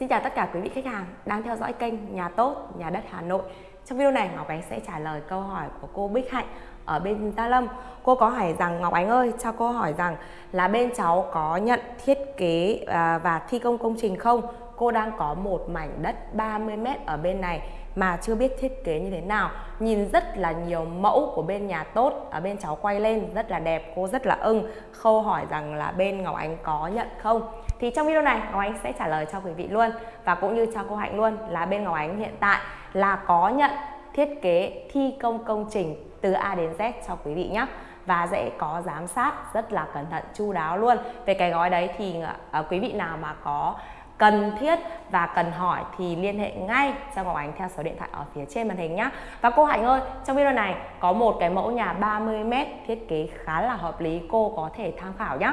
Xin chào tất cả quý vị khách hàng đang theo dõi kênh Nhà Tốt, Nhà Đất Hà Nội. Trong video này Ngọc Ánh sẽ trả lời câu hỏi của cô Bích Hạnh ở bên Gia Lâm. Cô có hỏi rằng Ngọc Ánh ơi, cho cô hỏi rằng là bên cháu có nhận thiết kế à, và thi công công trình không? Cô đang có một mảnh đất 30 mét ở bên này mà chưa biết thiết kế như thế nào. Nhìn rất là nhiều mẫu của bên nhà tốt ở bên cháu quay lên rất là đẹp cô rất là ưng khâu hỏi rằng là bên Ngọc Ánh có nhận không? Thì trong video này Ngọc Ánh sẽ trả lời cho quý vị luôn và cũng như cho cô Hạnh luôn là bên Ngọc Ánh hiện tại là có nhận thiết kế thi công công trình từ A đến Z cho quý vị nhé. Và sẽ có giám sát rất là cẩn thận chu đáo luôn. Về cái gói đấy thì uh, quý vị nào mà có cần thiết và cần hỏi thì liên hệ ngay cho Ngọc Ánh theo số điện thoại ở phía trên màn hình nhé Và cô Hạnh ơi, trong video này có một cái mẫu nhà 30m thiết kế khá là hợp lý cô có thể tham khảo nhé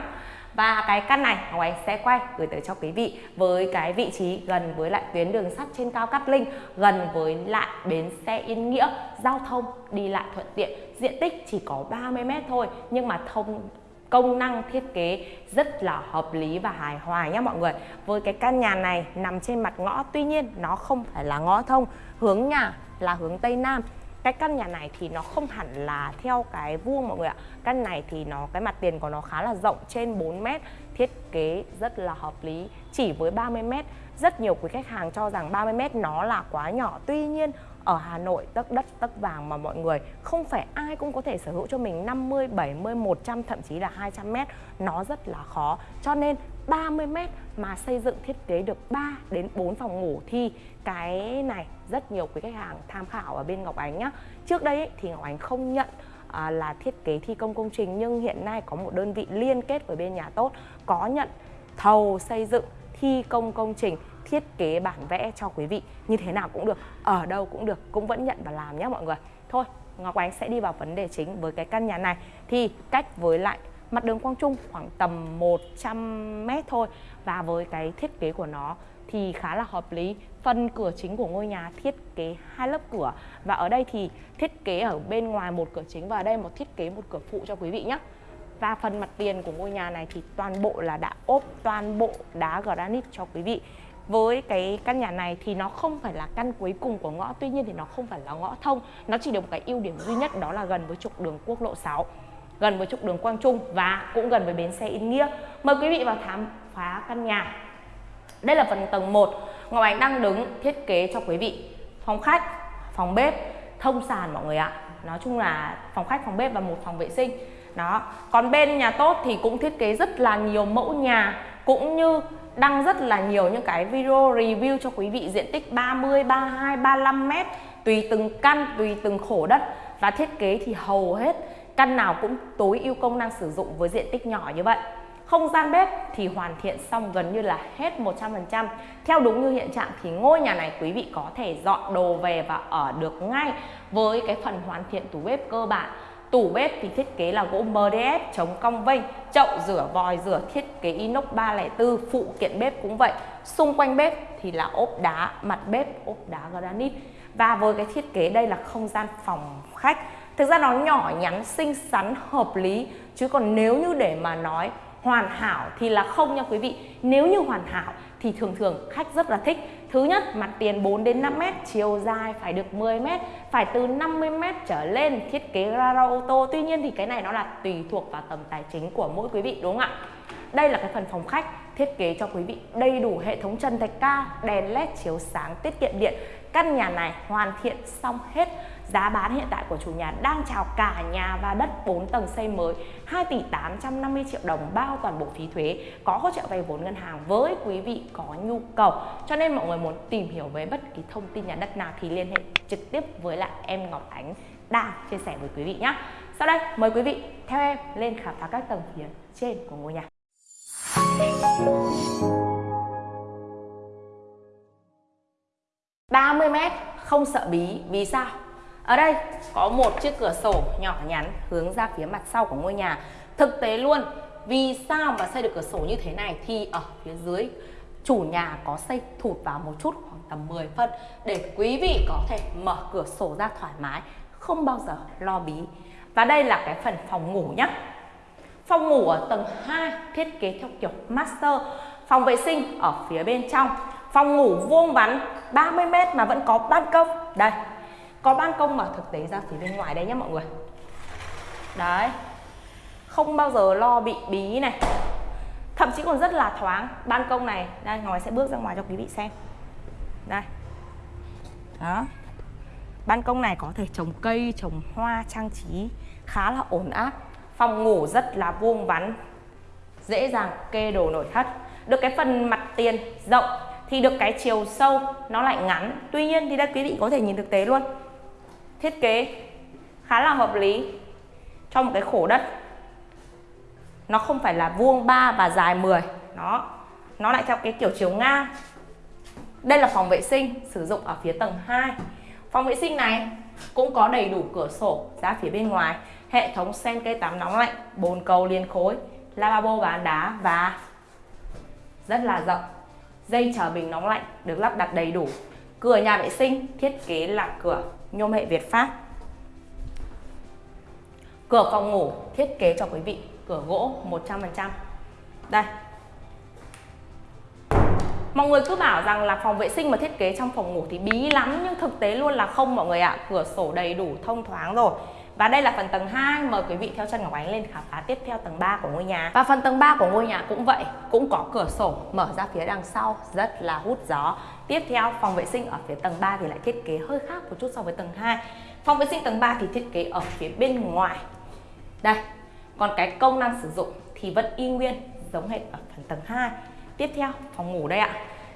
và cái căn này Ngọc Ánh sẽ quay gửi tới cho quý vị với cái vị trí gần với lại tuyến đường sắt trên cao Cát Linh, gần với lại bến xe Yên Nghĩa, giao thông đi lại thuận tiện. Diện tích chỉ có 30 m thôi nhưng mà thông công năng thiết kế rất là hợp lý và hài hòa nhé mọi người. Với cái căn nhà này nằm trên mặt ngõ, tuy nhiên nó không phải là ngõ thông, hướng nhà là hướng Tây Nam. Cái căn nhà này thì nó không hẳn là theo cái vuông mọi người ạ. Căn này thì nó, cái mặt tiền của nó khá là rộng, trên 4 mét, thiết kế rất là hợp lý, chỉ với 30 mét. Rất nhiều quý khách hàng cho rằng 30 mét nó là quá nhỏ, tuy nhiên ở Hà Nội tấc đất tấc vàng mà mọi người không phải ai cũng có thể sở hữu cho mình 50, 70, 100 thậm chí là 200 mét nó rất là khó. Cho nên 30 mét mà xây dựng thiết kế được 3 đến 4 phòng ngủ thì cái này rất nhiều quý khách hàng tham khảo ở bên Ngọc Ánh nhá. Trước đây thì Ngọc Ánh không nhận à, là thiết kế thi công công trình nhưng hiện nay có một đơn vị liên kết với bên nhà tốt có nhận thầu xây dựng thi công công trình thiết kế bản vẽ cho quý vị. Như thế nào cũng được, ở đâu cũng được, cũng vẫn nhận và làm nhé mọi người. Thôi, Ngọc Ánh sẽ đi vào vấn đề chính với cái căn nhà này. Thì cách với lại mặt đường Quang Trung khoảng tầm 100 mét thôi. Và với cái thiết kế của nó thì khá là hợp lý. Phần cửa chính của ngôi nhà thiết kế hai lớp cửa. Và ở đây thì thiết kế ở bên ngoài một cửa chính và ở đây một thiết kế một cửa phụ cho quý vị nhé và phần mặt tiền của ngôi nhà này thì toàn bộ là đã ốp, toàn bộ đá granite cho quý vị với cái căn nhà này thì nó không phải là căn cuối cùng của ngõ. Tuy nhiên thì nó không phải là ngõ thông. Nó chỉ được một cái ưu điểm duy nhất, đó là gần với trục đường quốc lộ 6 gần với trục đường Quang Trung và cũng gần với bến xe Yên Nghĩa. Mời quý vị vào khám phá căn nhà. Đây là phần tầng 1 Ngọc Ánh đang đứng thiết kế cho quý vị. Phòng khách, phòng bếp, thông sàn mọi người ạ. Nói chung là phòng khách, phòng bếp và một phòng vệ sinh. Đó. Còn bên nhà tốt thì cũng thiết kế rất là nhiều mẫu nhà, cũng như đăng rất là nhiều những cái video review cho quý vị diện tích 30, 32, 35 mét tùy từng căn, tùy từng khổ đất và thiết kế thì hầu hết căn nào cũng tối ưu công năng sử dụng với diện tích nhỏ như vậy. Không gian bếp thì hoàn thiện xong gần như là hết 100%. Theo đúng như hiện trạng thì ngôi nhà này quý vị có thể dọn đồ về và ở được ngay với cái phần hoàn thiện tủ bếp cơ bản Tủ bếp thì thiết kế là gỗ MDF chống cong vênh, chậu rửa vòi rửa thiết kế inox 304, phụ kiện bếp cũng vậy. Xung quanh bếp thì là ốp đá, mặt bếp ốp đá granite. Và với cái thiết kế đây là không gian phòng khách. Thực ra nó nhỏ nhắn, xinh xắn, hợp lý. Chứ còn nếu như để mà nói hoàn hảo thì là không nha quý vị. Nếu như hoàn hảo thì thường thường khách rất là thích. Thứ nhất, mặt tiền 4 đến 5 m, chiều dài phải được 10 m, phải từ 50 m trở lên, thiết kế gara ô tô. Tuy nhiên thì cái này nó là tùy thuộc vào tầm tài chính của mỗi quý vị đúng không ạ? Đây là cái phần phòng khách thiết kế cho quý vị đầy đủ hệ thống trần thạch cao, đèn led chiếu sáng tiết kiệm điện. Căn nhà này hoàn thiện xong hết. Giá bán hiện tại của chủ nhà đang chào cả nhà và đất 4 tầng xây mới. 2 tỷ 850 triệu đồng bao toàn bộ phí thuế có hỗ trợ vay vốn ngân hàng với quý vị có nhu cầu. Cho nên mọi người muốn tìm hiểu về bất kỳ thông tin nhà đất nào thì liên hệ trực tiếp với lại em Ngọc Ánh đang chia sẻ với quý vị nhé sau đây mời quý vị theo em lên khám phá các tầng phía trên của ngôi nhà. 30 mét không sợ bí vì sao ở đây có một chiếc cửa sổ nhỏ nhắn hướng ra phía mặt sau của ngôi nhà. Thực tế luôn, vì sao mà xây được cửa sổ như thế này thì ở phía dưới chủ nhà có xây thụt vào một chút khoảng tầm 10 phân để quý vị có thể mở cửa sổ ra thoải mái, không bao giờ lo bí. Và đây là cái phần phòng ngủ nhé. Phòng ngủ ở tầng 2 thiết kế theo kiểu master, phòng vệ sinh ở phía bên trong. Phòng ngủ vuông vắn 30 m mà vẫn có ban công. Đây có ban công mà thực tế ra phía bên ngoài đây nhé mọi người. Đấy không bao giờ lo bị bí này. Thậm chí còn rất là thoáng. Ban công này đây ngồi sẽ bước ra ngoài cho quý vị xem. Đây. Đó. Ban công này có thể trồng cây trồng hoa trang trí khá là ổn áp phòng ngủ rất là vuông vắn, dễ dàng kê đồ nội thất. Được cái phần mặt tiền rộng thì được cái chiều sâu nó lại ngắn. Tuy nhiên thì đây quý vị có thể nhìn thực tế luôn. Thiết kế khá là hợp lý cho một cái khổ đất. Nó không phải là vuông 3 và dài 10 nó nó lại theo cái kiểu chiều ngang. Đây là phòng vệ sinh, sử dụng ở phía tầng 2 phòng vệ sinh này cũng có đầy đủ cửa sổ ra phía bên ngoài hệ thống sen cây tắm nóng lạnh, bồn cầu liên khối, lavabo bán đá và rất là rộng. Dây chờ bình nóng lạnh được lắp đặt đầy đủ. Cửa nhà vệ sinh, thiết kế là cửa nhôm hệ Việt Pháp. Cửa phòng ngủ, thiết kế cho quý vị, cửa gỗ 100% đây. Mọi người cứ bảo rằng là phòng vệ sinh mà thiết kế trong phòng ngủ thì bí lắm, nhưng thực tế luôn là không, mọi người ạ. Cửa sổ đầy đủ, thông thoáng rồi và đây là phần tầng 2, mời quý vị theo chân Ngọc Ánh lên khám phá tiếp theo tầng 3 của ngôi nhà. Và phần tầng 3 của ngôi nhà cũng vậy, cũng có cửa sổ mở ra phía đằng sau, rất là hút gió. Tiếp theo, phòng vệ sinh ở phía tầng 3 thì lại thiết kế hơi khác một chút so với tầng 2. Phòng vệ sinh tầng 3 thì thiết kế ở phía bên ngoài. Đây, còn cái công năng sử dụng thì vẫn y nguyên giống hệt ở phần tầng 2. Tiếp theo, phòng ngủ đây ạ.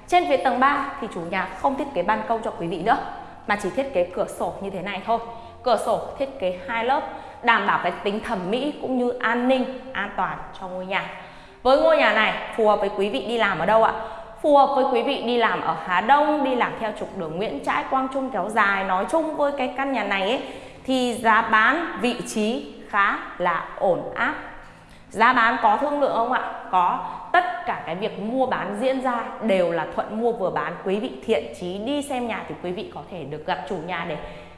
Trên phía tầng 3 thì chủ nhà không thiết kế ban công cho quý vị nữa, mà chỉ thiết kế cửa sổ như thế này thôi cửa sổ thiết kế hai lớp đảm bảo cái tính thẩm mỹ cũng như an ninh an toàn cho ngôi nhà. Với ngôi nhà này phù hợp với quý vị đi làm ở đâu ạ? Phù hợp với quý vị đi làm ở Hà Đông đi làm theo trục đường Nguyễn Trãi Quang Trung kéo dài. Nói chung với cái căn nhà này ấy, thì giá bán vị trí khá là ổn áp. Giá bán có thương lượng không ạ? Có. Tất cả cái việc mua bán diễn ra đều là thuận mua vừa bán. Quý vị thiện chí đi xem nhà thì quý vị có thể được gặp chủ nhà để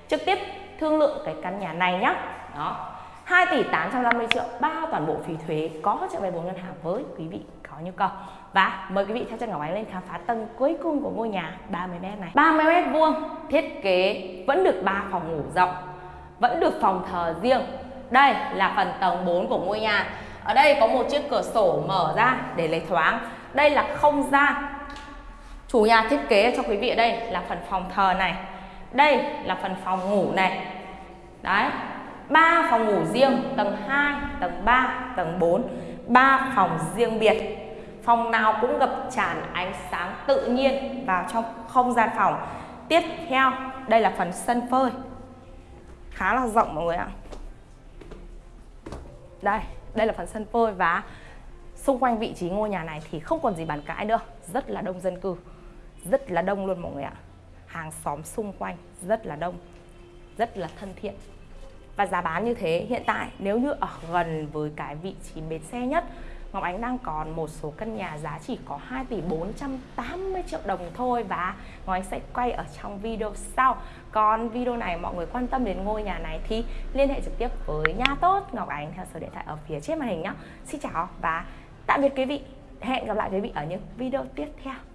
trực tiếp thương lượng cái căn nhà này nhá. Đó. 2 tỷ 850 triệu bao toàn bộ phí thuế, có trợ vay vốn ngân hàng với quý vị có nhu cầu. Và mời quý vị theo chân Ngọc Ánh lên khám phá tầng cuối cùng của ngôi nhà 30m này. 30m vuông, thiết kế vẫn được 3 phòng ngủ rộng, vẫn được phòng thờ riêng. Đây là phần tầng 4 của ngôi nhà. Ở đây có một chiếc cửa sổ mở ra để lấy thoáng. Đây là không gian chủ nhà thiết kế cho quý vị ở đây là phần phòng thờ này đây là phần phòng ngủ này. Đấy, ba phòng ngủ riêng, tầng 2 tầng 3 tầng 4 ba phòng riêng biệt. Phòng nào cũng ngập tràn ánh sáng tự nhiên vào trong không gian phòng. Tiếp theo, đây là phần sân phơi. Khá là rộng mọi người ạ. Đây đây là phần sân phơi và xung quanh vị trí ngôi nhà này thì không còn gì bàn cãi nữa. Rất là đông dân cư. Rất là đông luôn mọi người ạ hàng xóm xung quanh rất là đông, rất là thân thiện. Và giá bán như thế, hiện tại nếu như ở gần với cái vị trí bến xe nhất, Ngọc Ánh đang còn một số căn nhà giá chỉ có 2 tỷ 480 triệu đồng thôi và Ngọc Ánh sẽ quay ở trong video sau. Còn video này mọi người quan tâm đến ngôi nhà này thì liên hệ trực tiếp với nhà tốt, Ngọc Ánh theo số điện thoại ở phía trên màn hình nhé Xin chào và tạm biệt quý vị. Hẹn gặp lại quý vị ở những video tiếp theo.